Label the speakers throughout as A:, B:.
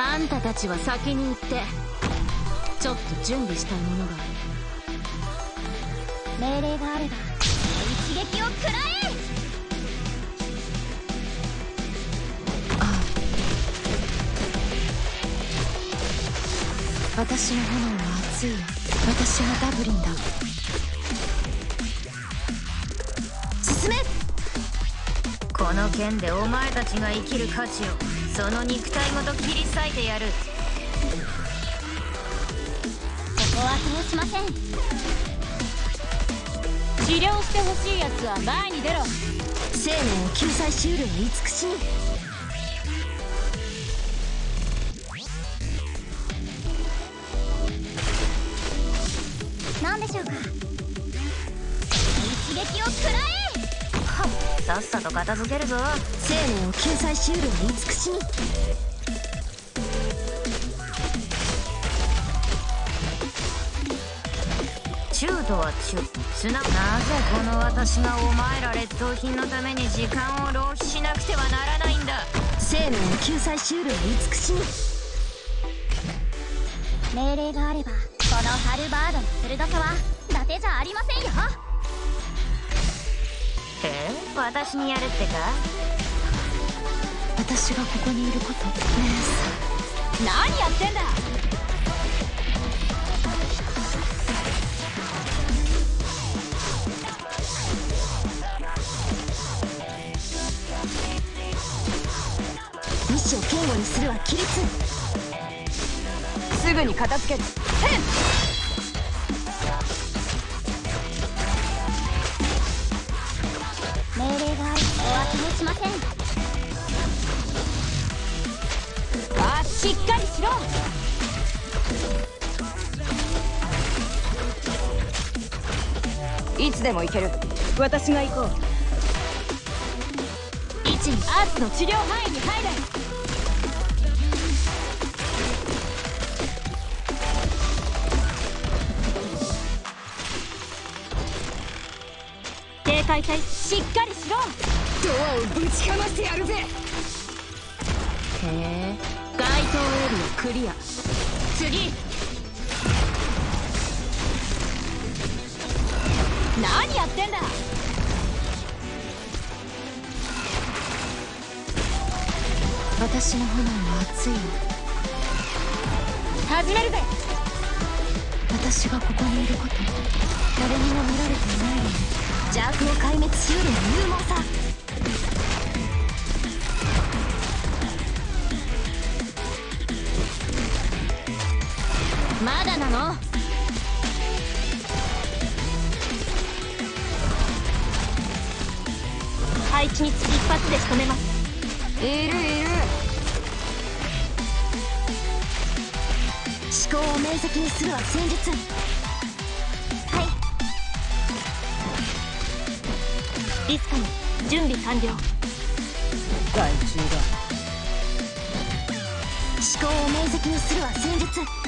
A: あんたたちは先に行ってちょっと準備したいものがあ
B: る。命令があれば。
A: 私の炎は熱い。よ私がダブリンだ。
B: 進め！
C: この剣でお前たちが生きる価値をその肉体ごと切り裂いてやる。こ
B: こは通しません。
D: 治療してほしいやつは前に出ろ。
B: 生命を救済しうる慈しみ何でしょうか？一撃を食らえ！
C: さっさと片付けるぞ。
B: 生命を救済しうる慈しみ。
C: 中とは中すななぜこの私がお前ら劣等品のために時間を浪費しなくてはならないんだ。
B: 生命を救済しうる慈しみ。命令があればこのハルバードの鋭さは伊達じゃありませんよ。
C: え？私にやるってか？
A: 私がここにいること姉
D: さん何やってんだ？
B: を堅固にするは規律。
D: すぐに片付ける
B: 命令があるお忘れしません。
D: あしっかりしろ。いつでも行ける私が行こう一アーツの治療範囲に入れ警戒隊しっかりしろ。
A: ドアをぶちかましてやるぜ。へえ。該当エリアクリア。次。
D: 何やってんだ。
A: 私の炎は熱いよ
D: 始めるぜ。
A: 私がここにいること誰にも見られていない
B: 悪を壊滅しうる勇猛さ
A: まだなの？
D: 配置につき一発で仕留めます。
A: いるいる。
B: 思考を明晰にするは戦術。
D: リスカム準備完了。
E: 害虫だ
B: 思考を明晰にするは戦術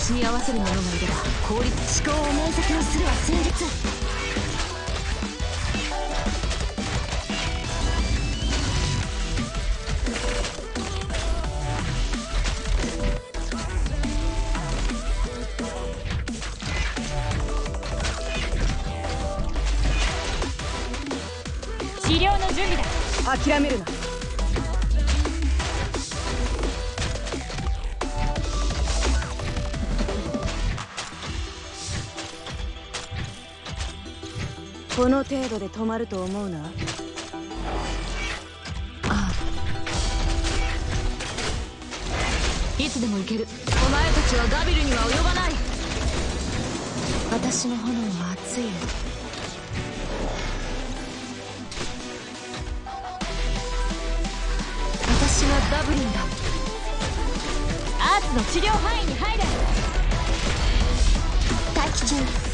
A: 私に合わせる者がいれば効率
B: 思考を明晰にするは戦術
D: 治療の準備だ。
E: 諦めるな。この程度で止まると思うな。
A: ああ。いつでも行ける。お前たちはガビルには及ばない。私の炎は熱いよ。
F: 私はダブリンだ。アーツの治療範囲に入れ。
B: 待機中。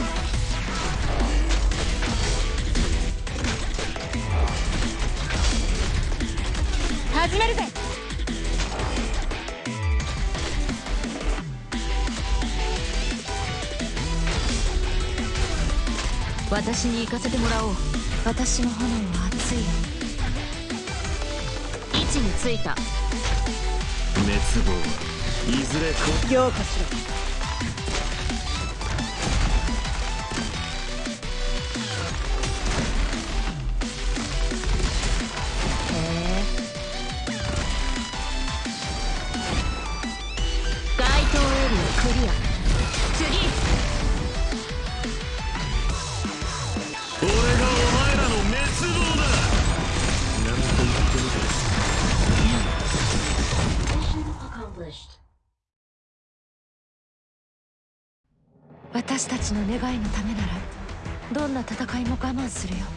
D: 私に行かせてもらおう。
A: 私の炎は熱いよ。
D: 位置についた。
E: 滅亡。はいずれこ
G: 強化しろ
A: 私たちの願いのためならどんな戦いも我慢するよ。